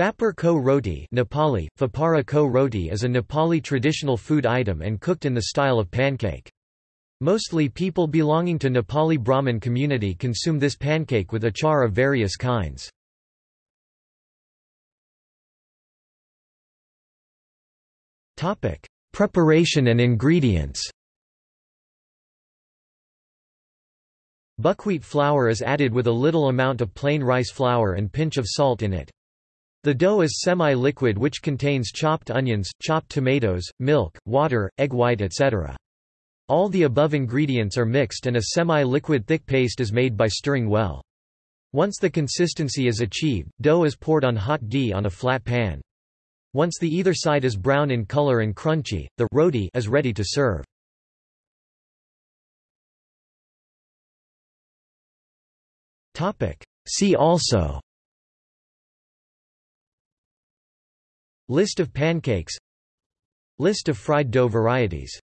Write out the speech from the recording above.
Fapar ko roti Nepali, Fapara ko roti is a Nepali traditional food item and cooked in the style of pancake. Mostly people belonging to Nepali Brahmin community consume this pancake with achar of various kinds. Preparation and ingredients Buckwheat flour is added with a little amount of plain rice flour and pinch of salt in it. The dough is semi-liquid which contains chopped onions, chopped tomatoes, milk, water, egg white etc. All the above ingredients are mixed and a semi-liquid thick paste is made by stirring well. Once the consistency is achieved, dough is poured on hot ghee on a flat pan. Once the either side is brown in color and crunchy, the roti is ready to serve. See also List of pancakes. List of fried dough varieties